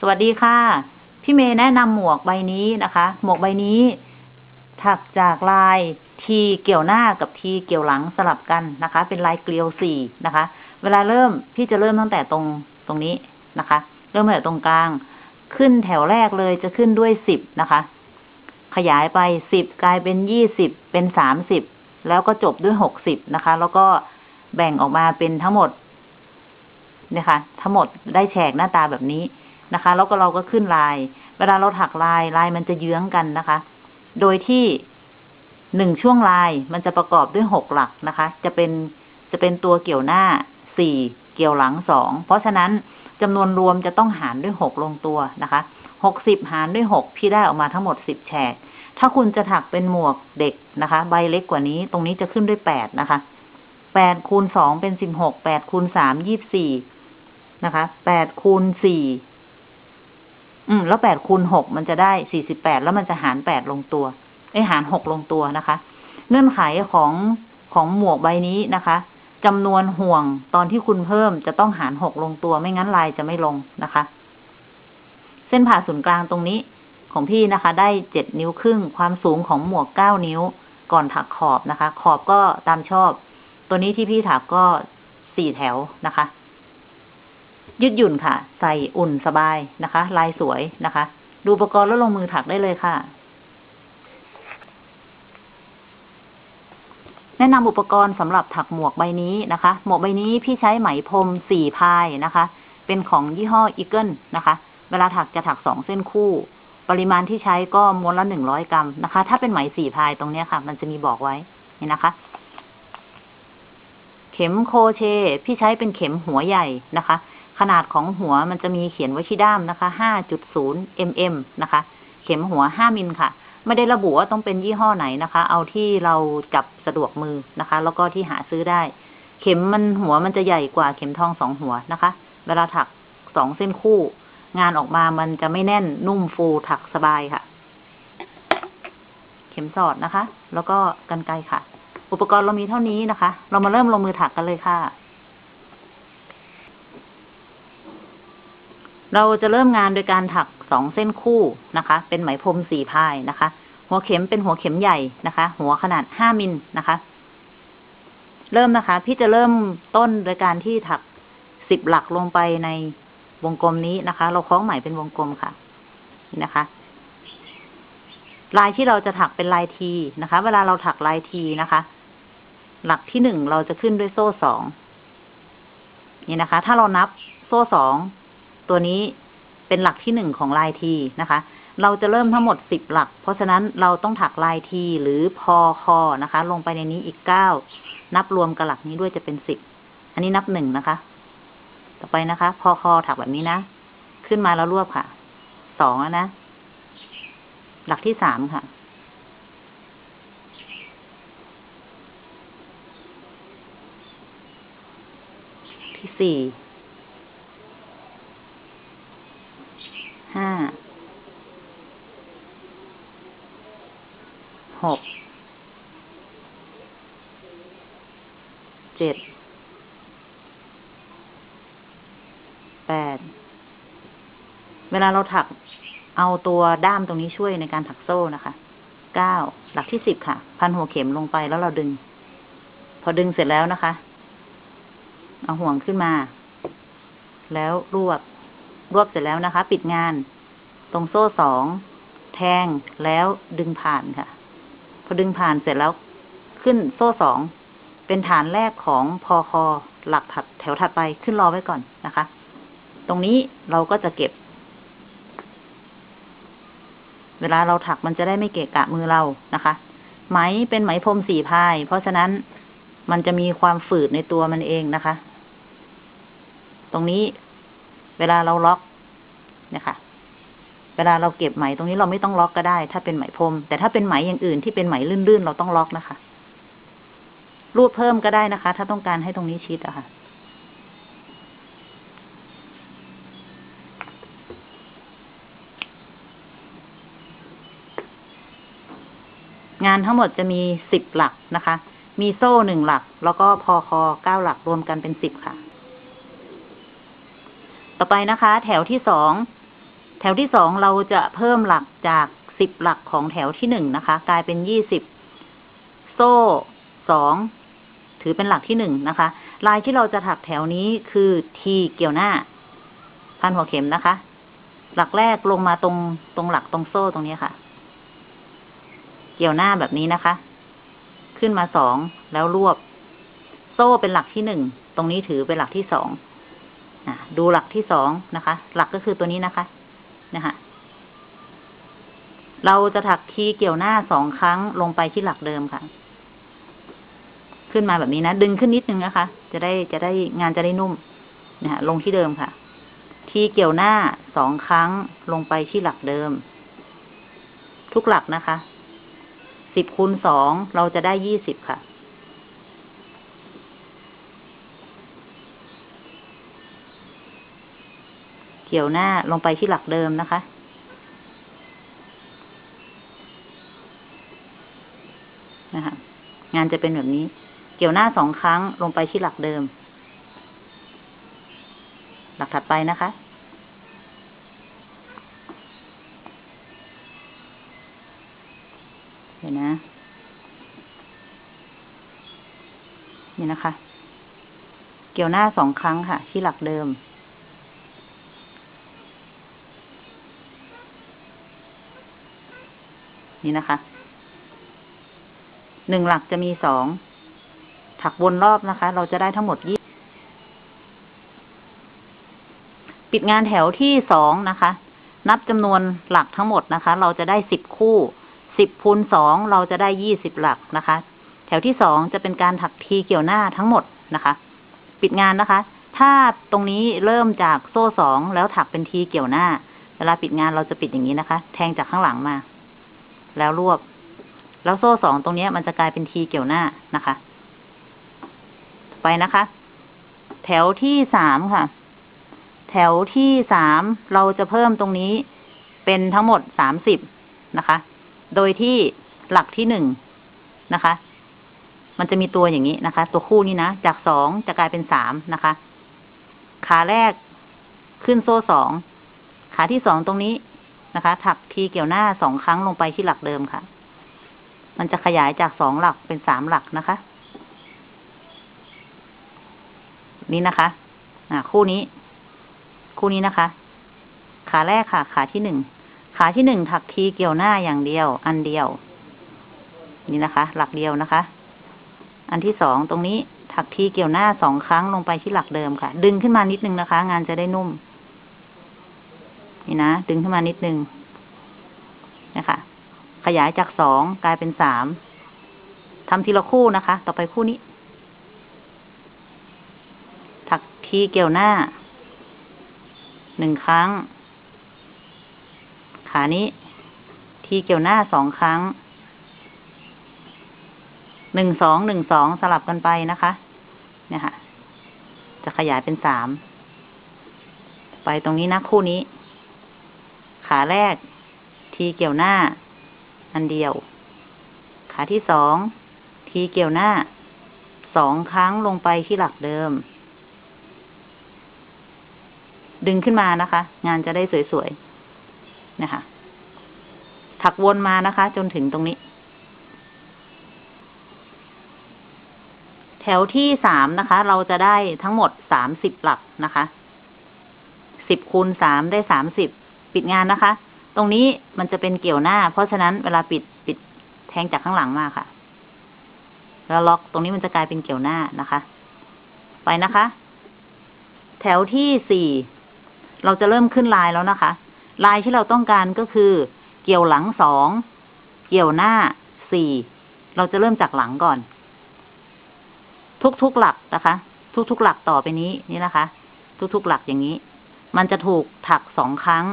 สวัสดีค่ะ พี่เมย์แนะนำหมวกใบนี้นะคะ หมวกใบนี้ถักจากลายทีเกี่ยวหน้ากับทีเกี่ยวหลังสลับกันนะคะ เป็นลายเกลียวสี่นะคะ เวลาเริ่มพี่จะเริ่มตั้งแต่ตรงตรงนี้นะคะ เริ่มตั้งแต่ตรงกลาง ขึ้นแถวแรกเลยจะขึ้นด้วยสิบนะคะ ขยายไปสิบกลายเป็นยี่สิบเป็นสามสิบแล้วก็จบด้วยหกสิบนะคะ แล้วก็แบ่งออกมาเป็นทั้งหมดนี่ยค่ะทั้งหมดได้แฉกหน้าตาแบบนี้ นะคะ แล้วก็เราก็ขึ้นลาย เวลาเราถักลายลายมันจะเยื้องกันนะคะ โดยที่หนึ่งช่วงลายมันจะประกอบด้วยหกหลักนะคะ จะเป็นจะเป็นตัวเกี่ยวหน้าสี่เกี่ยวหลังสองเพราะฉะนั้นจำนวนรวมจะต้องหารด้วยหกลงตัวนะคะหกสิบหารด้วยหกพี่ได้ออกมาทั้งหมดสิบแฉก ถ้าคุณจะถักเป็นหมวกเด็กนะคะ ใบเล็กกว่านี้ตรงนี้จะขึ้นด้วยแปดนะคะแปดคูณสองเป็นสิบหกแปดคูณสามยี่บสี่นะคะแปดคูณสี่ อืม แล้วแปดคูณหกมันจะได้สี่สิบแปดแล้วมันจะหารแปดลงตัวไอยหารหกลงตัวนะคะ เงื่อนไขของของหมวกใบนี้นะคะจำนวนห่วงตอนที่คุณเพิ่มจะต้องหารหกลงตัวไม่งั้นลายจะไม่ลงนะคะ เส้นผ่าศูนย์กลางตรงนี้ของพี่นะคะ ได้เจ็ดนิ้วครึ่ง ความสูงของหมวกเก้านิ้วก่อนถักขอบนะคะ ขอบก็ตามชอบ ตัวนี้ที่พี่ถักก็สี่แถวนะคะ ยืดหยุ่นค่ะ ใส่อุ่นสบายนะคะ ลายสวยนะคะ ดูอุปกรณ์แล้วลงมือถักได้เลยค่ะ แนะนำอุปกรณ์สำหรับถักหมวกใบนี้นะคะ หมวกใบนี้พี่ใช้ไหมพรมสี่ ply นะคะ เป็นของยี่ห้อ Eagle นะคะ เวลาถักจะถักสองเส้นคู่ ปริมาณที่ใช้ก็ม้วนละหนึ่งร้อยกรัมนะคะ ถ้าเป็นไหมสี่พายตรงนี้ค่ะ มันจะมีบอกไว้นี่นะคะเข็มโคเช พี่ใช้เป็นเข็มหัวใหญ่นะคะ ขนาดของหัวมันจะมีเขียนไว้ที่ด้ามนะคะ5.0 mm นะคะ เข็มหัว 5 มิลค่ะ ไม่ได้ระบุว่าต้องเป็นยี่ห้อไหนนะคะ เอาที่เราจับสะดวกมือนะคะ แล้วก็ที่หาซื้อได้ เข็มมันหัวมันจะใหญ่กว่าเข็มทองสองหัวนะคะ เวลาถักสองเส้นคู่ งานออกมามันจะไม่แน่นนุ่มฟูถักสบายค่ะ เข็มสอดนะคะ แล้วก็กันไกรค่ะ อุปกรณ์เรามีเท่านี้นะคะ เรามาเริ่มลงมือถักกันเลยค่ะ เราจะเริ่มงานโดยการถักสองเส้นคู่นะคะ เป็นไหมพรมสี่พายนะคะ หัวเข็มเป็นหัวเข็มใหญ่นะคะ หัวขนาดห้ามิลนะคะ เริ่มนะคะ พี่จะเริ่มต้นโดยการที่ถักสิบหลักลงไปในวงกลมนี้นะคะ เราคล้องไหมเป็นวงกลมค่ะ นี่นะคะ ลายที่เราจะถักเป็นลายทีนะคะ เวลาเราถักลายทีนะคะ หลักที่หนึ่งเราจะขึ้นด้วยโซ่สองนี่นะคะ ถ้าเรานับโซ่สอง ตัวนี้เป็นหลักที่หนึ่งของลายทีนะคะ เราจะเริ่มทั้งหมดสิบหลัก เพราะฉะนั้นเราต้องถักลายทีหรือพอคอนะคะ ลงไปในนี้อีกเก้านับรวมกับหลักนี้ด้วยจะเป็นสิบอันนี้นับหนึ่งนะคะ ต่อไปนะคะ พอคอถักแบบนี้นะ ขึ้นมาแล้วรวบค่ะสองนะ หลักที่สามค่ะ ที่สี่ ห้า หก เจ็ด แปด เวลาเราถักเอาตัวด้ามตรงนี้ช่วยในการถักโซ่นะคะ เก้า หลักที่สิบค่ะ พันหัวเข็มลงไปแล้วเราดึง พอดึงเสร็จแล้วนะคะ เอาห่วงขึ้นมา แล้วรวบ รวบเสร็จแล้วนะคะ ปิดงาน ตรงโซ่สองแทงแล้วดึงผ่านค่ะ พอดึงผ่านเสร็จแล้วขึ้นโซ่สองเป็นฐานแรกของพอคอหลักถัดแถวถัดไปขึ้นรอไว้ก่อนนะคะ ตรงนี้เราก็จะเก็บ เวลาเราถักมันจะได้ไม่เกะกะมือเรานะคะ ไหมเป็นไหมพรมสี่พาย เพราะฉะนั้นมันจะมีความฝืดในตัวมันเองนะคะ ตรงนี้ เวลาเราล็อกเนี่ยค่ะ เวลาเราเก็บไหมตรงนี้เราไม่ต้องล็อกก็ได้ ถ้าเป็นไหมพรม แต่ถ้าเป็นไหมอย่างอื่นที่เป็นไหมลื่นๆเราต้องล็อกนะคะ รูดเพิ่มก็ได้นะคะ ถ้าต้องการให้ตรงนี้ชิดอะค่ะงานทั้งหมดจะมีสิบหลักนะคะ มีโซ่หนึ่งหลัก แล้วก็พอคอเก้าหลักรวมกันเป็นสิบค่ะ ต่อไปนะคะ แถวที่สองแถวที่สองเราจะเพิ่มหลักจากสิบหลักของแถวที่หนึ่งนะคะ กลายเป็นยี่สิบโซ่สองถือเป็นหลักที่หนึ่งนะคะ ลายที่เราจะถักแถวนี้คือทีเกี่ยวหน้า พันหัวเข็มนะคะ หลักแรกลงมาตรงตรงหลักตรงโซ่ตรงนี้ค่ะ เกี่ยวหน้าแบบนี้นะคะ ขึ้นมาสองแล้วรวบ โซ่เป็นหลักที่หนึ่งตรงนี้ถือเป็นหลักที่สอง ดูหลักที่สองนะคะ หลักก็คือตัวนี้นะคะ นะคะเราจะถักทีเกี่ยวหน้าสองครั้งลงไปที่หลักเดิมค่ะ ขึ้นมาแบบนี้นะ ดึงขึ้นนิดนึงนะคะ จะได้จะได้งานจะได้นุ่มนะลงที่เดิมค่ะทีเกี่ยวหน้าสองครั้งลงไปที่หลักเดิม ทุกหลักนะคะสิบคูณสองเราจะได้ยี่สิบค่ะ เกี่ยวหน้าลงไปที่หลักเดิมนะคะ นะคะ งานจะเป็นแบบนี้ เกี่ยวหน้าสองครั้งลงไปที่หลักเดิม หลักถัดไปนะคะเดี๋ยวนะ นี่นะคะ เกี่ยวหน้าสองครั้งค่ะ ที่หลักเดิม นี่นะคะ หนึ่งหลักจะมีสอง ถักวนรอบนะคะ เราจะได้ทั้งหมดยี่ปิดงานแถวที่สองนะคะ นับจำนวนหลักทั้งหมดนะคะ เราจะได้สิบคู่ สิบคูณสองเราจะได้ยี่สิบหลักนะคะ แถวที่สองจะเป็นการถักทีเกี่ยวหน้าทั้งหมดนะคะ ปิดงานนะคะ ถ้าตรงนี้เริ่มจากโซ่สองแล้วถักเป็นทีเกี่ยวหน้า เวลาปิดงานเราจะปิดอย่างนี้นะคะ แทงจากข้างหลังมา แล้วรวบ แล้วโซ่สองตรงนี้มันจะกลายเป็นทีเกี่ยวหน้านะคะ ไปนะคะ แถวที่สามค่ะ แถวที่สามเราจะเพิ่มตรงนี้เป็นทั้งหมดสามสิบนะคะ โดยที่หลักที่หนึ่งนะคะ มันจะมีตัวอย่างนี้นะคะ ตัวคู่นี้นะ จากสองจะกลายเป็นสามนะคะ ขาแรกขึ้นโซ่สอง ขาที่สองตรงนี้ นะคะ ถักทีเกี่ยวหน้าสองครั้งลงไปที่หลักเดิมค่ะ มันจะขยายจากสองหลักเป็นสามหลักนะคะ นี่นะคะ อ่า คู่นี้ คู่นี้นะคะ ขาแรกค่ะ ขาที่หนึ่ง ขาที่หนึ่งถักทีเกี่ยวหน้าอย่างเดียว อันเดียว นี่นะคะ หลักเดียวนะคะ อันที่สองตรงนี้ถักทีเกี่ยวหน้าสองครั้งลงไปที่หลักเดิมค่ะ ดึงขึ้นมานิดนึงนะคะ งานจะได้นุ่ม นี่นะ ดึงขึ้นมานิดนึงนะคะ ขยายจากสองกลายเป็นสามทำทีละคู่นะคะ ต่อไปคู่นี้ ถักทีเกี่ยวหน้า หนึ่งครั้ง ขานี้ ทีเกี่ยวหน้าสองครั้ง หนึ่งสอง หนึ่งสองสลับกันไปนะคะ เนี่ยค่ะ จะขยายเป็นสาม ไปตรงนี้นะคู่นี้ ขาแรก ทีเกี่ยวหน้า อันเดียว ขาที่สอง ทีเกี่ยวหน้า สองครั้งลงไปที่หลักเดิม ดึงขึ้นมานะคะ งานจะได้สวยๆ นะคะ ถักวนมานะคะ จนถึงตรงนี้ แถวที่สามนะคะ เราจะได้ทั้งหมดสามสิบหลักนะคะสิบคูณสามได้สามสิบ ปิดงานนะคะ ตรงนี้มันจะเป็นเกี่ยวหน้า เพราะฉะนั้นเวลาปิดปิดแทงจากข้างหลังมาค่ะ แล้วล็อกตรงนี้มันจะกลายเป็นเกี่ยวหน้านะคะ ไปนะคะ แถวที่สี่เราจะเริ่มขึ้นลายแล้วนะคะ ลายที่เราต้องการก็คือ เกี่ยวหลังสองเกี่ยวหน้าสี่เราจะเริ่มจากหลังก่อน ทุกๆหลักนะคะ ทุกๆหลักต่อไปนี้นี่นะคะ ทุกๆหลักอย่างนี้ มันจะถูกถักสองครั้ง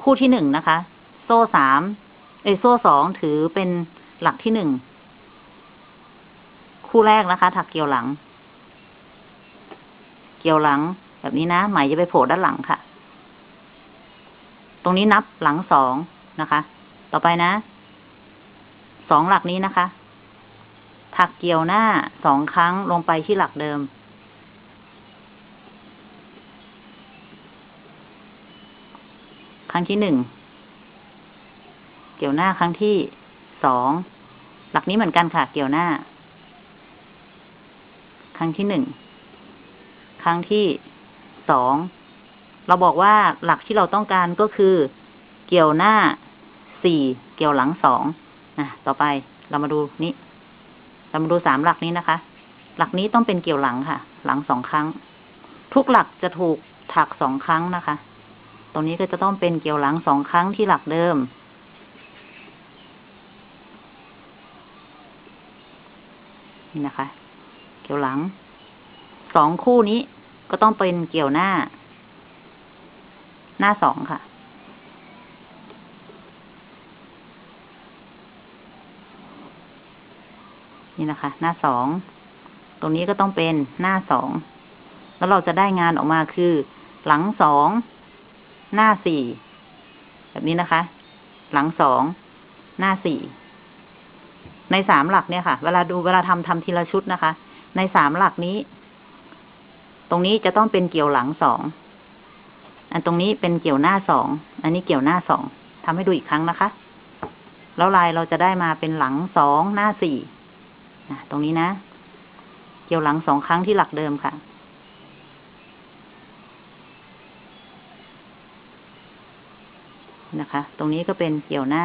คู่ที่หนึ่งนะคะ โซ่สามเอโซ่สองถือเป็นหลักที่หนึ่ง คู่แรกนะคะ ถักเกี่ยวหลัง เกี่ยวหลัง แบบนี้นะไหมจะไปโผล่ด้านหลังค่ะ ตรงนี้นับหลังสองนะคะ ต่อไปนะ สองหลักนี้นะคะ ถักเกี่ยวหน้าสองครั้งลงไปที่หลักเดิม ครั้งที่หนึ่ง เกี่ยวหน้าครั้งที่สอง หลักนี้เหมือนกันค่ะ เกี่ยวหน้า ครั้งที่หนึ่ง ครั้งที่สอง เราบอกว่าหลักที่เราต้องการก็คือ เกี่ยวหน้าสี่ เกี่ยวหลังสองอะต่อไปเรามาดูนี้ เรามาดูสามหลักนี้นะคะ หลักนี้ต้องเป็นเกี่ยวหลังค่ะ หลังสองครั้ง ทุกหลักจะถูกถักสองครั้งนะคะ ตรงนี้ก็จะต้องเป็นเกี่ยวหลังสองครั้งที่หลักเดิม นี่นะคะ เกี่ยวหลัง สองคู่นี้ก็ต้องเป็นเกี่ยวหน้า หน้าสองค่ะ นี่นะคะ หน้าสอง ตรงนี้ก็ต้องเป็นหน้าสอง แล้วเราจะได้งานออกมาคือ หลังสอง หน้าสี่แบบนี้นะคะ หลังสองหน้าสี่ในสามหลักเนี่ยค่ะ เวลาดูเวลาทำทำทีละชุดนะคะ ในสามหลักนี้ ตรงนี้จะต้องเป็นเกี่ยวหลังสองอันตรงนี้เป็นเกี่ยวหน้าสองอันนี้เกี่ยวหน้าสองทำให้ดูอีกครั้งนะคะ แล้วลายเราจะได้มาเป็นหลังสองหน้าสี่นะตรงนี้นะ เกี่ยวหลังสองครั้งที่หลักเดิมค่ะ นะคะ ตรงนี้ก็เป็นเกี่ยวหน้า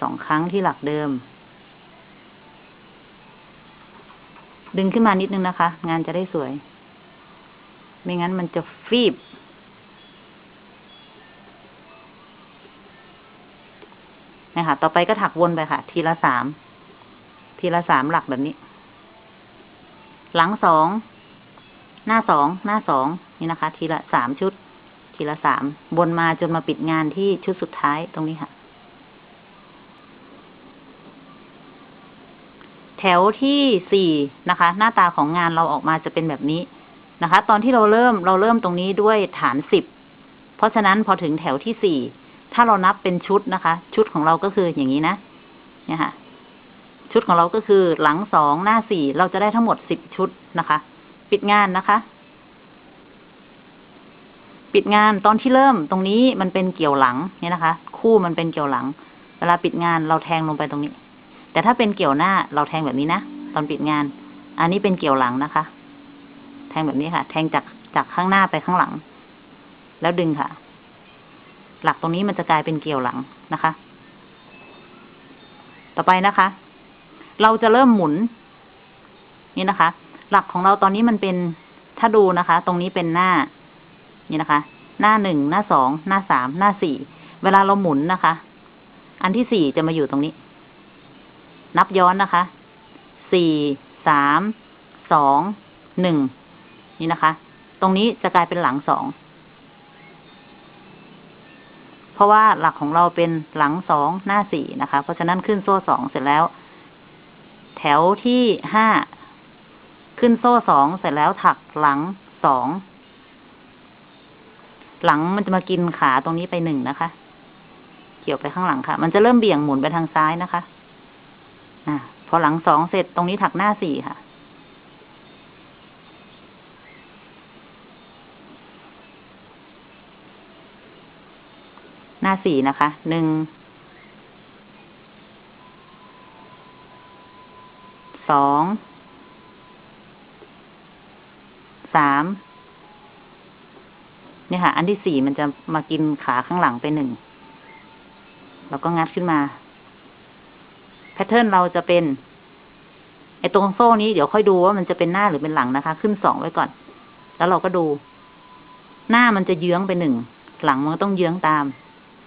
สองครั้งที่หลักเดิม ดึงขึ้นมานิดนึงนะคะ งานจะได้สวย ไม่งั้นมันจะฟีบ นะคะต่อไปก็ถักวนไปค่ะ ทีละสาม ทีละสามหลักแบบนี้ หลังสอง หน้าสอง หน้าสอง นี่นะคะ ทีละสามชุด ทีละสามบนมาจนมาปิดงานที่ชุดสุดท้ายตรงนี้ค่ะ แถวที่สี่นะคะ หน้าตาของงานเราออกมาจะเป็นแบบนี้นะคะ ตอนที่เราเริ่มเราเริ่มตรงนี้ด้วยฐานสิบเพราะฉะนั้นพอถึงแถวที่สี่ถ้าเรานับเป็นชุดนะคะ ชุดของเราก็คืออย่างนี้นะเนี่ยค่ะ ชุดของเราก็คือหลังสองหน้าสี่เราจะได้ทั้งหมดสิบชุดนะคะ ปิดงานนะคะ ปิดงานตอนที่เริ่มตรงนี้มันเป็นเกี่ยวหลังเนี่ยนะคะ คู่มันเป็นเกี่ยวหลัง เวลาปิดงานเราแทงลงไปตรงนี้ แต่ถ้าเป็นเกี่ยวหน้าเราแทงแบบนี้นะตอนปิดงาน อันนี้เป็นเกี่ยวหลังนะคะ แทงแบบนี้ค่ะ แทงจากจากข้างหน้าไปข้างหลัง แล้วดึงค่ะ หลักตรงนี้มันจะกลายเป็นเกี่ยวหลังนะคะ ต่อไปนะคะ เราจะเริ่มหมุน นี่นะคะ หลักของเราตอนนี้มันเป็นถ้าดูนะคะ ตรงนี้เป็นหน้า นี่นะคะ หน้าหนึ่งหน้าสองหน้าสามหน้าสี่เวลาเราหมุนนะคะ อันที่สี่จะมาอยู่ตรงนี้ นับย้อนนะคะสี่สามสองหนึ่งนี่นะคะ ตรงนี้จะกลายเป็นหลังสองเพราะว่าหลักของเราเป็นหลังสองหน้าสี่นะคะ เพราะฉะนั้นขึ้นโซ่สองเสร็จแล้ว แถวที่ห้าขึ้นโซ่สองเสร็จแล้วถักหลังสอง หลังมันจะมากินขาตรงนี้ไปหนึ่งนะคะ เกี่ยวไปข้างหลังค่ะ มันจะเริ่มเบี่ยงหมุนไปทางซ้ายนะคะ อ่า พอหลังสองเสร็จตรงนี้ถักหน้าสี่ค่ะ หน้าสี่นะคะ หนึ่ง สอง สาม เนี่ยค่ะ อันที่สี่มันจะมากินขาข้างหลังไปหนึ่งเราก็งัดขึ้นมา แพทเทิร์นเราจะเป็นไอ้ตรงโซ่นี้เดี๋ยวค่อยดูว่ามันจะเป็นหน้าหรือเป็นหลังนะคะ ขึ้นสองไว้ก่อน แล้วเราก็ดู หน้ามันจะเยื้องไปหนึ่งหลังมันก็ต้องเยื้องตาม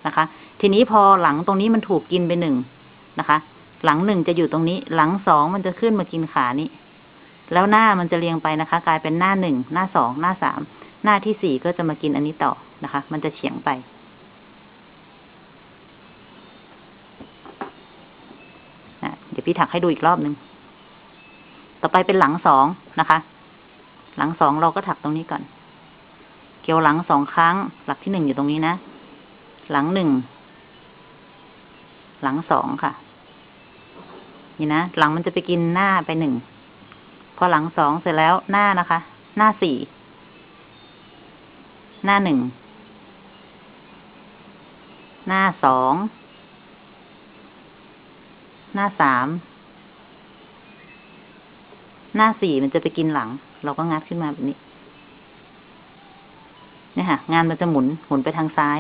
นะคะ ทีนี้พอหลังตรงนี้มันถูกกินไปหนึ่งนะคะ หลังหนึ่งจะอยู่ตรงนี้ หลังสองมันจะขึ้นมากินขานี้ แล้วหน้ามันจะเรียงไปนะคะ กลายเป็นหน้าหนึ่งหน้าสองหน้าสาม หน้าที่สี่ก็จะมากินอันนี้ต่อนะคะ มันจะเฉียงไปอะเดี๋ยวพี่ถักให้ดูอีกรอบหนึ่ง ต่อไปเป็นหลังสองนะคะ หลังสองเราก็ถักตรงนี้ก่อน เกี่ยวหลังสองครั้ง หลักที่หนึ่งอยู่ตรงนี้นะ หลังหนึ่ง หลังสองค่ะ นี่นะ หลังมันจะไปกินหน้าไปหนึ่ง พอหลังสองเสร็จแล้วหน้านะคะ หน้าสี่ หน้าหนึ่ง หน้าสอง หน้าสาม หน้าสี่มันจะไปกินหลัง เราก็งัดขึ้นมาแบบนี้เนี่ยค่ะ งานมันจะหมุน หมุนไปทางซ้าย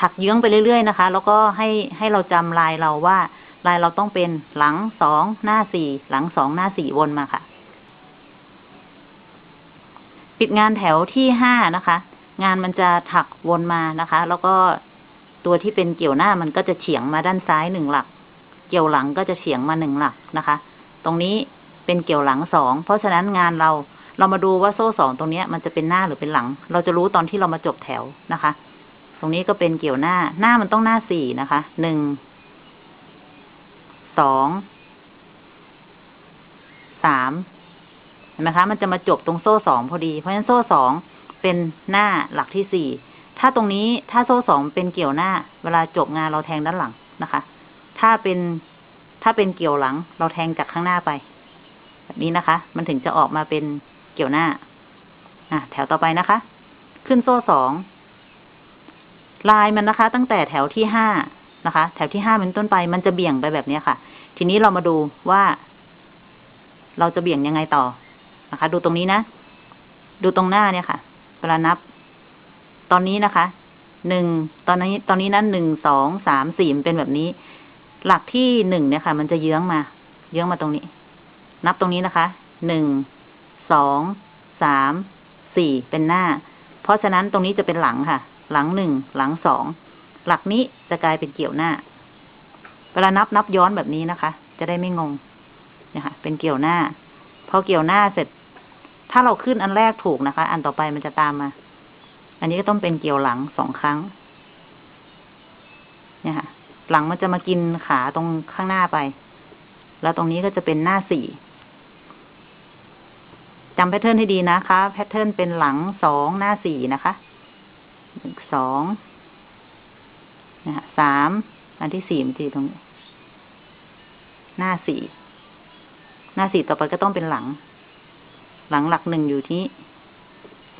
ถักเยื้องไปเรื่อยๆนะคะ แล้วก็ให้ให้เราจำลายเราว่า ลายเราต้องเป็นหลังสองหน้าสี่ หลังสองหน้าสี่วนมาค่ะ ปิดงานแถวที่ห้านะคะ งานมันจะถักวนมานะคะ แล้วก็ตัวที่เป็นเกี่ยวหน้ามันก็จะเฉียงมาด้านซ้ายหนึ่งหลัก เกี่ยวหลังก็จะเฉียงมาหนึ่งหลักนะคะ ตรงนี้เป็นเกี่ยวหลังสองเพราะฉะนั้นงานเราเรามาดูว่าโซ่สองตรงนี้มันจะเป็นหน้าหรือเป็นหลัง เราจะรู้ตอนที่เรามาจบแถวนะคะ ตรงนี้ก็เป็นเกี่ยวหน้า หน้ามันต้องหน้าสี่นะคะ หนึ่ง สอง สาม ห็นไหมคะ มันจะมาจบตรงโซ่สองพอดี เพราะฉะนั้นโซ่สองเป็นหน้าหลักที่สี่ ถ้าตรงนี้ถ้าโซ่สองเป็นเกี่ยวหน้า เวลาจบงานเราแทงด้านหลังนะคะ ถ้าเป็นถ้าเป็นเกี่ยวหลัง เราแทงจากข้างหน้าไป แบบนี้นะคะ มันถึงจะออกมาเป็นเกี่ยวหน้า อะ แถวต่อไปนะคะ ขึ้นโซ่สอง ลายมันนะคะ ตั้งแต่แถวที่ห้านะคะ แถวที่ห้าเป็นต้นไป มันจะเบี่ยงไปแบบนี้ค่ะ ทีนี้เรามาดูว่า เราจะเบี่ยงยังไงต่อ นะคะ ดูตรงนี้นะ ดูตรงหน้าเนี่ยค่ะ เวลานับ ตอนนี้นะคะ หนึ่ง ตอนนี้ ตอนนี้นั้นหนึ่ง สอง สาม สี่เป็นแบบนี้ หลักที่หนึ่งเนี่ยค่ะ มันจะเยื้องมา เยื้องมาตรงนี้ นับตรงนี้นะคะ หนึ่ง สอง สาม สี่ เป็นหน้า เพราะฉะนั้นตรงนี้จะเป็นหลังค่ะ หลังหนึ่ง หลังสอง หลักนี้จะกลายเป็นเกี่ยวหน้า เวลานับนับย้อนแบบนี้นะคะ จะได้ไม่งงเนี่ยค่ะเป็นเกี่ยวหน้าพอเกี่ยวหน้าเสร็จ ถ้าเราขึ้นอันแรกถูกนะคะ อันต่อไปมันจะตามมา อันนี้ก็ต้องเป็นเกี่ยวหลังสองครั้ง เนี่ยค่ะ หลังมันจะมากินขาตรงข้างหน้าไป แล้วตรงนี้ก็จะเป็นหน้าสี่จำ pattern ให้ดีนะคะ pattern เป็นหลังสองหน้าสี่นะคะหนึ่งสองนะฮะสามอันที่สี่มันจะอยู่ตรงนี้ หน้าสี่หน้าสี่ต่อไปก็ต้องเป็นหลัง หลังหลักหนึ่งอยู่ที่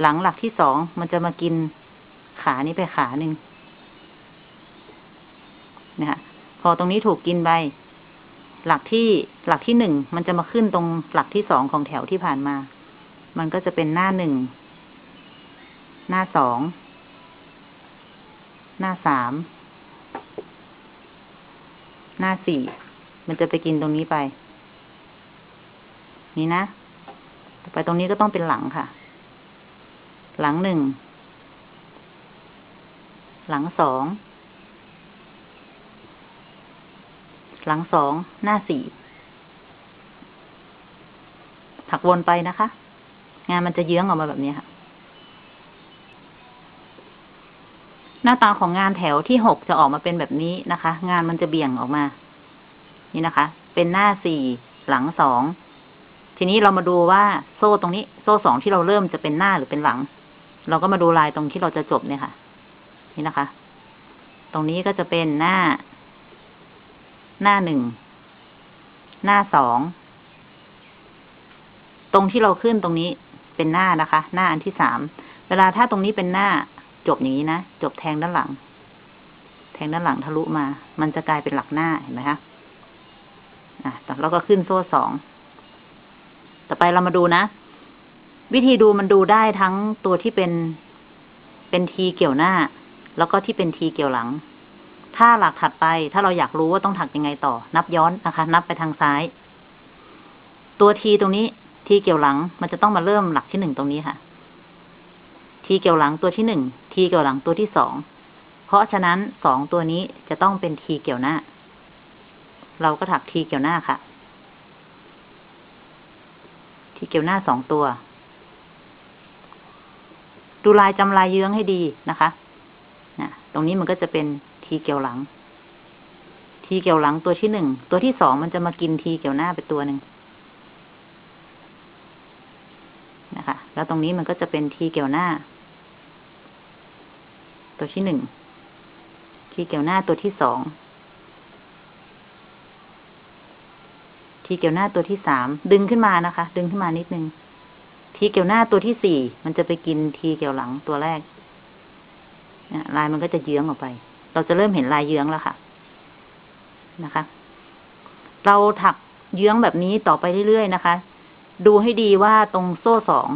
หลังหลักที่สองมันจะมากินขานี้ไปขาหนึ่งนะคะพอตรงนี้ถูกกินไปหลักที่หลักที่หนึ่งมันจะมาขึ้นตรงหลักที่สองของแถวที่ผ่านมา มันก็จะเป็นหน้าหนึ่ง หน้าสอง หน้าสาม หน้าสี่ มันจะไปกินตรงนี้ไป นี่นะ ไปตรงนี้ก็ต้องเป็นหลังค่ะ หลังหนึ่ง หลังสอง หลังสอง หน้าสี่ ถักวนไปนะคะ งานมันจะเยื้องออกมาแบบนี้ค่ะ หน้าตาของงานแถวที่หกจะออกมาเป็นแบบนี้นะคะ งานมันจะเบี่ยงออกมา นี่นะคะ เป็นหน้าสี่ หลังสอง ทีนี้เรามาดูว่าโซ่ตรงนี้ โซ่สองที่เราเริ่มจะเป็นหน้าหรือเป็นหลัง เราก็มาดูลายตรงที่เราจะจบเนี่ยค่ะ นี่นะคะ ตรงนี้ก็จะเป็นหน้า หน้าหนึ่ง หน้าสอง ตรงที่เราขึ้นตรงนี้เป็นหน้านะคะ หน้าอันที่สาม เวลาถ้าตรงนี้เป็นหน้าจบอย่างนี้นะ จบแทงด้านหลัง แทงด้านหลังทะลุมา มันจะกลายเป็นหลักหน้าเห็นไหมคะ อะแล้วก็ขึ้นโซ่สอง ต่อไปเรามาดูนะ วิธีดูมันดูได้ทั้งตัวที่เป็นเป็นทีเกี่ยวหน้า แล้วก็ที่เป็นทีเกี่ยวหลัง ถ้าหลักถัดไป ถ้าเราอยากรู้ว่าต้องถักยังไงต่อ นับย้อนนะคะ นับไปทางซ้าย ตัวทีตรงนี้ทีเกี่ยวหลัง มันจะต้องมาเริ่มหลักที่หนึ่งตรงนี้ค่ะ ทีเกี่ยวหลังตัวที่หนึ่งทีเกี่ยวหลังตัวที่สองเพราะฉะนั้นสองตัวนี้จะต้องเป็นทีเกี่ยวหน้า เราก็ถักทีเกี่ยวหน้าค่ะ ทีเกี่ยวหน้าสองตัว ดูลายจำลายเยื้องให้ดีนะคะนะตรงนี้มันก็จะเป็นทีเกี่ยวหลัง ทีเกี่ยวหลังตัวที่หนึ่ง ตัวที่สองมันจะมากินทีเกี่ยวหน้าไปตัวหนึ่งนะคะ แล้วตรงนี้มันก็จะเป็นทีเกี่ยวหน้า ตัวที่หนึ่ง ทีเกี่ยวหน้าตัวที่สอง ทีเกี่ยวหน้าตัวที่สามดึงขึ้นมานะคะ ดึงขึ้นมานิดนึงทีเกี่ยวหน้าตัวที่สี่มันจะไปกินทีเกี่ยวหลังตัวแรกลายมันก็จะเยื้องออกไป เราจะเริ่มเห็นลายเยื้องแล้วค่ะ นะคะ เราถักเยื้องแบบนี้ต่อไปเรื่อยๆนะคะ ดูให้ดีว่าตรงโซ่สอง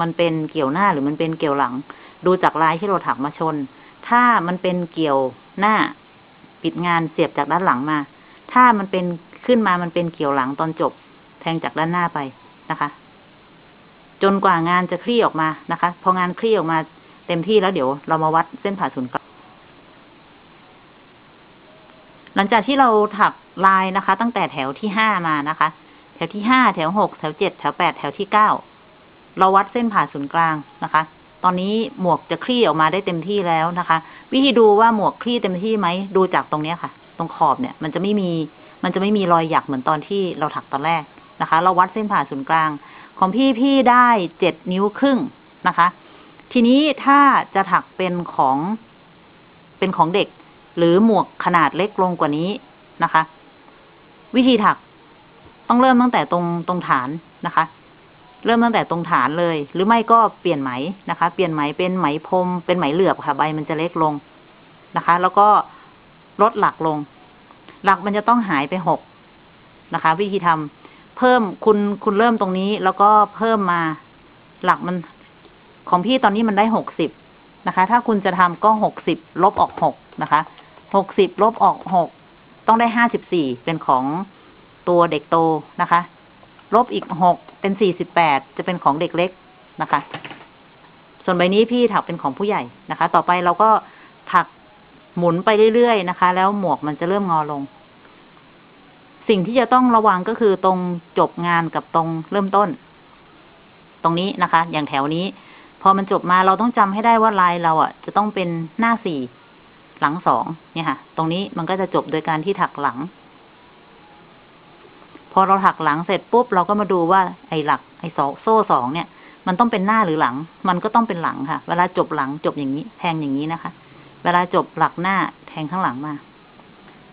มันเป็นเกี่ยวหน้าหรือมันเป็นเกี่ยวหลัง ดูจากลายที่เราถักมาชน ถ้ามันเป็นเกี่ยวหน้า ปิดงานเสียบจากด้านหลังมา ถ้ามันเป็น ขึ้นมามันเป็นเกี่ยวหลังตอนจบ แทงจากด้านหน้าไปนะคะ จนกว่างานจะคลี่ออกมานะคะ พองานคลี่ออกมาเต็มที่แล้วเดี๋ยวเรามาวัดเส้นผ่าศูนย์กลางหลังจากที่เราถักลายนะคะ ตั้งแต่แถวที่ห้ามานะคะ แถวที่ห้าแถวหกแถวเจ็ดแถวแปดแถวที่เก้าเราวัดเส้นผ่าศูนย์กลางนะคะ ตอนนี้หมวกจะคลี่ออกมาได้เต็มที่แล้วนะคะ วิธีดูว่าหมวกคลี่เต็มที่ไหมดูจากตรงเนี้ยค่ะ ตรงขอบเนี่ย มันจะไม่มี มันจะไม่มีรอยหยักเหมือนตอนที่เราถักตอนแรกนะคะ เราวัดเส้นผ่าศูนย์กลาง ของพี่พี่ได้เจ็ดนิ้วครึ่งนะคะ ทีนี้ถ้าจะถักเป็นของเป็นของเด็ก หรือหมวกขนาดเล็กลงกว่านี้นะคะ วิธีถักต้องเริ่มตั้งแต่ตรงตรงฐานนะคะ เริ่มตั้งแต่ตรงฐานเลย หรือไม่ก็เปลี่ยนไหมนะคะ เปลี่ยนไหมเป็นไหมพรมเป็นไหมเหลือบค่ะ ใบมันจะเล็กลงนะคะ แล้วก็ลดหลักลง หลักมันจะต้องหายไปหกนะคะ วิธีทำเพิ่มคุณคุณเริ่มตรงนี้ แล้วก็เพิ่มมาหลักมันของพี่ตอนนี้มันได้หกสิบนะคะ ถ้าคุณจะทำก็หกสิบลบออกหกนะคะหกสิบลบออกหกต้องได้ห้าสิบสี่เป็นของตัวเด็กโตนะคะ ลบอีกหกเป็นสี่สิบแปดจะเป็นของเด็กเล็กนะคะ ส่วนใบนี้พี่ถักเป็นของผู้ใหญ่นะคะ ต่อไปเราก็ถัก หมุนไปเรื่อยๆนะคะ แล้วหมวกมันจะเริ่มงอลง สิ่งที่จะต้องระวังก็คือตรงจบงานกับตรงเริ่มต้น ตรงนี้นะคะ อย่างแถวนี้ พอมันจบมาเราต้องจำให้ได้ว่าลายเราอะ จะต้องเป็นหน้าสี่หลังสองเนี่ยค่ะ ตรงนี้มันก็จะจบโดยการที่ถักหลัง พอเราถักหลังเสร็จปุ๊บเราก็มาดูว่าไอ้หลัก ไอ้สองโซ่สองเนี่ย มันต้องเป็นหน้าหรือหลัง มันก็ต้องเป็นหลังค่ะ เวลาจบหลังจบอย่างนี้ แทงอย่างนี้นะคะ เวลาจบหลักหน้าแทงข้างหลังมา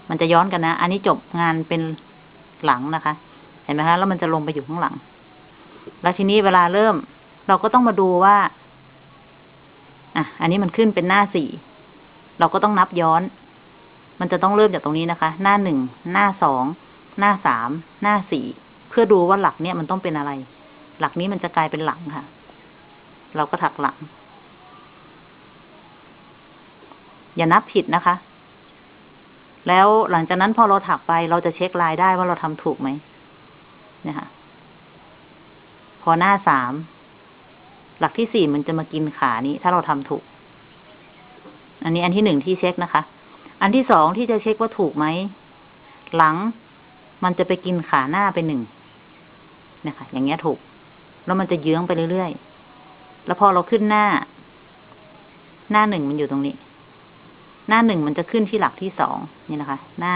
มันจะย้อนกันนะ อันนี้จบงานเป็นหลังนะคะ เห็นไหมคะแล้วมันจะลงไปอยู่ข้างหลัง แล้วทีนี้เวลาเริ่ม เราก็ต้องมาดูว่า อะ อันนี้มันขึ้นเป็นหน้าสี่เราก็ต้องนับย้อน มันจะต้องเริ่มจากตรงนี้นะคะ หน้าหนึ่ง หน้าสอง หน้าสาม หน้าสี่ เพื่อดูว่าหลักเนี่ยมันต้องเป็นอะไร หลักนี้มันจะกลายเป็นหลังค่ะ เราก็ถักหลัง อย่านับผิดนะคะ แล้วหลังจากนั้นพอเราถักไปเราจะเช็คลายได้ว่าเราทำถูกไหมเนี่ยค่ะ พอหน้าสาม หลักที่สี่มันจะมากินขานี้ ถ้าเราทำถูก อันนี้อันที่หนึ่งที่เช็คนะคะ อันที่สองที่จะเช็คว่าถูกไหม หลังมันจะไปกินขาหน้าไปหนึ่งนะคะ อย่างเงี้ยถูก แล้วมันจะเยื้องไปเรื่อยๆ แล้วพอเราขึ้นหน้า หน้าหนึ่งมันอยู่ตรงนี้ หน้าหนึ่งมันจะขึ้นที่หลักที่สองนี่นะคะ หน้า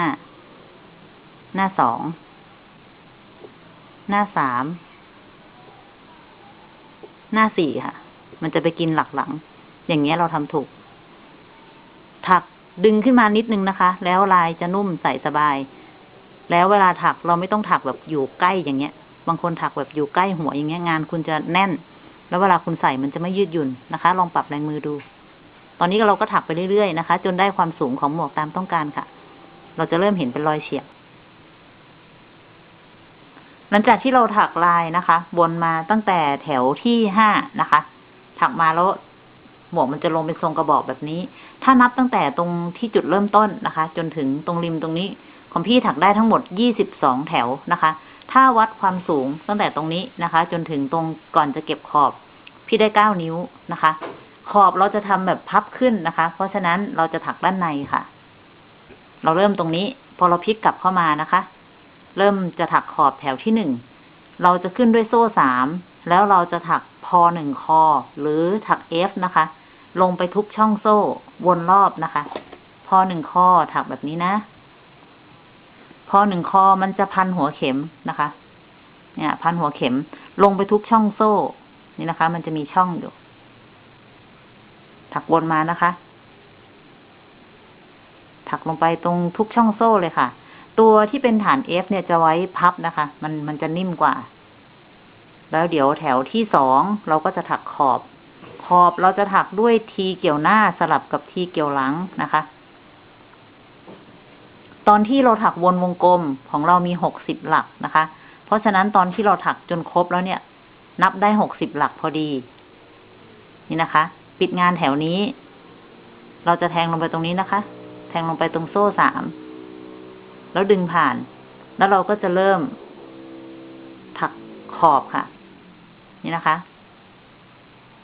หน้าสอง หน้าสาม หน้าสี่ค่ะ มันจะไปกินหลักหลัง อย่างเงี้ยเราทำถูก ถักดึงขึ้นมานิดนึงนะคะ แล้วลายจะนุ่มใส่สบาย แล้วเวลาถักเราไม่ต้องถักแบบอยู่ใกล้อย่างเงี้ย บางคนถักแบบอยู่ใกล้หัวอย่างเงี้ยงานคุณจะแน่น แล้วเวลาคุณใส่มันจะไม่ยืดหยุ่นนะคะ ลองปรับแรงมือดู ตอนนี้เราก็ถักไปเรื่อยๆนะคะ จนได้ความสูงของหมวกตามต้องการค่ะ เราจะเริ่มเห็นเป็นรอยเฉียบ หลังจากที่เราถักลายนะคะ บนมาตั้งแต่แถวที่ห้านะคะ ถักมาแล้วหมวกมันจะลงเป็นทรงกระบอกแบบนี้ ถ้านับตั้งแต่ตรงที่จุดเริ่มต้นนะคะ จนถึงตรงริมตรงนี้ ของพี่ถักได้ทั้งหมดยี่สิบสองแถวนะคะ ถ้าวัดความสูงตั้งแต่ตรงนี้นะคะ จนถึงตรงก่อนจะเก็บขอบ พี่ได้เก้านิ้วนะคะ ขอบเราจะทำแบบพับขึ้นนะคะ เพราะฉะนั้นเราจะถักด้านในค่ะ เราเริ่มตรงนี้ พอเราพลิกกลับเข้ามานะคะ เริ่มจะถักขอบแถวที่หนึ่ง เราจะขึ้นด้วยโซ่สาม แล้วเราจะถักพอหนึ่งคอ หรือถักเอฟนะคะ ลงไปทุกช่องโซ่วนรอบนะคะ พอหนึ่งคอถักแบบนี้นะ พอหนึ่งคอมันจะพันหัวเข็มนะคะ เนี่ย พันหัวเข็มลงไปทุกช่องโซ่ นี่นะคะ มันจะมีช่องอยู่ ถักวนมานะคะ ถักลงไปตรงทุกช่องโซ่เลยค่ะ ตัวที่เป็นฐาน F เนี่ยจะไว้พับนะคะ มันมันจะนิ่มกว่า แล้วเดี๋ยวแถวที่สองเราก็จะถักขอบ ขอบเราจะถักด้วยทีเกี่ยวหน้าสลับกับทีเกี่ยวหลังนะคะ ตอนที่เราถักวนวงกลมของเรามีหกสิบหลักนะคะ เพราะฉะนั้นตอนที่เราถักจนครบแล้วเนี่ย นับได้หกสิบหลักพอดี นี่นะคะ ปิดงานแถวนี้ เราจะแทงลงไปตรงนี้นะคะ แทงลงไปตรงโซ่สาม แล้วดึงผ่าน แล้วเราก็จะเริ่ม ถักขอบค่ะ นี่นะคะ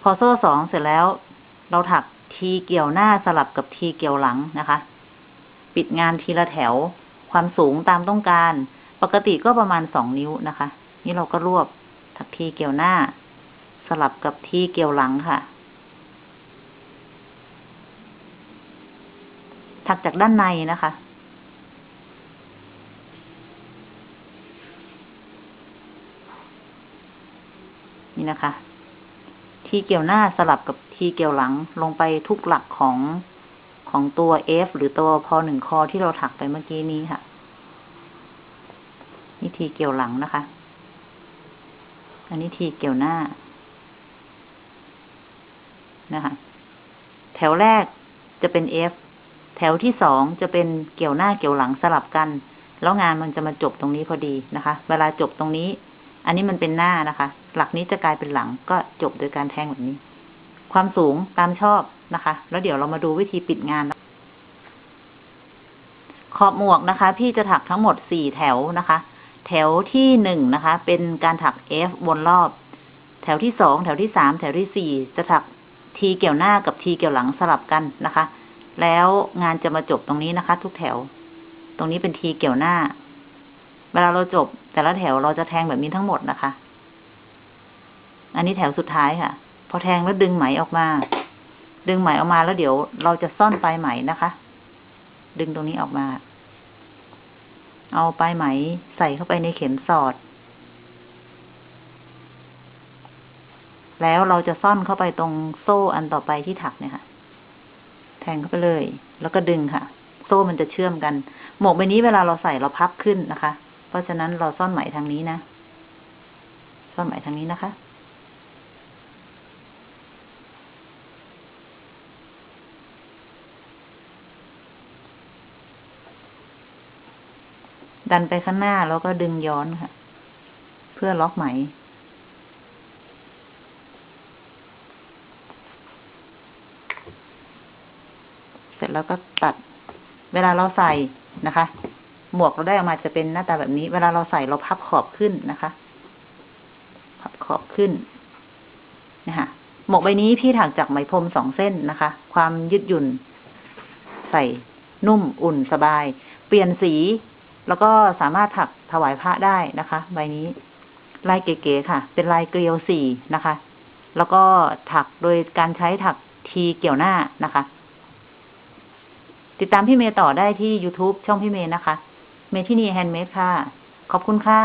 พอโซ่สองเสร็จแล้ว เราถักทีเกี่ยวหน้าสลับกับทีเกี่ยวหลังนะคะ ปิดงานทีละแถว ความสูงตามต้องการ ปกติก็ประมาณสองนิ้วนะคะ นี่เราก็รวบถักทีเกี่ยวหน้า สลับกับทีเกี่ยวหลังค่ะ ถักจากด้านในนะคะ นี่นะคะ ทีเกี่ยวหน้าสลับกับทีเกี่ยวหลังลงไปทุกหลักของของตัว F หรือตัวพอหนึ่งคอที่เราถักไปเมื่อกี้นี้ค่ะ นี่ทีเกี่ยวหลังนะคะ อันนี้ทีเกี่ยวหน้านะคะ แถวแรกจะเป็น F แถวที่สองจะเป็นเกี่ยวหน้าเกี่ยวหลังสลับกัน แล้วงานมันจะมาจบตรงนี้พอดีนะคะ เวลาจบตรงนี้ อันนี้มันเป็นหน้านะคะ หลักนี้จะกลายเป็นหลังก็จบโดยการแทงแบบนี้ ความสูงตามชอบนะคะ แล้วเดี๋ยวเรามาดูวิธีปิดงาน ขอบหมวกนะคะ พี่จะถักทั้งหมดสี่แถวนะคะ แถวที่หนึ่งนะคะ เป็นการถัก F วนรอบ แถวที่สองแถวที่สามแถวที่สี่จะถักทีเกี่ยวหน้ากับทีเกี่ยวหลังสลับกันนะคะ แล้วงานจะมาจบตรงนี้นะคะ ทุกแถว ตรงนี้เป็นทีเกี่ยวหน้า เวลาเราจบ แต่ละแถวเราจะแทงแบบนี้ทั้งหมดนะคะ อันนี้แถวสุดท้ายค่ะ พอแทงแล้วดึงไหมออกมา ดึงไหมออกมาแล้วเดี๋ยวเราจะซ่อนปลายไหมนะคะ ดึงตรงนี้ออกมา เอาปลายไหมใส่เข้าไปในเข็มสอด แล้วเราจะซ่อนเข้าไปตรงโซ่อันต่อไปที่ถักเนี่ยค่ะ แทงเข้าไปเลย แล้วก็ดึงค่ะ โซ่มันจะเชื่อมกัน หมวกใบนี้เวลาเราใส่เราพับขึ้นนะคะ เพราะฉะนั้นเราซ่อนไหมทางนี้นะ ซ่อนไหมทางนี้นะคะดันไปข้างหน้าแล้วก็ดึงย้อนค่ะ เพื่อล็อกไหม เสร็จ แล้วก็ตัด เวลาเราใส่นะคะ หมวกเราได้ออกมาจะเป็นหน้าตาแบบนี้ เวลาเราใส่เราพับขอบขึ้นนะคะพับขอบขึ้นนะคะหมวกใบนี้พี่ถักจากไหมพรมสองเส้นนะคะ ความยืดหยุ่น ใส่นุ่มอุ่นสบาย เปลี่ยนสี แล้วก็สามารถถักถวายพระได้นะคะ ใบนี้ ลายเก๋ๆค่ะ เป็นลายเกลียวสีนะคะ แล้วก็ถักโดยการใช้ถักทีเกี่ยวหน้านะคะ ติดตามพี่เมย์ต่อได้ที่ YouTube ช่องพี่เมย์นะคะ เมทินี Handmade ค่ะ ขอบคุณค่ะ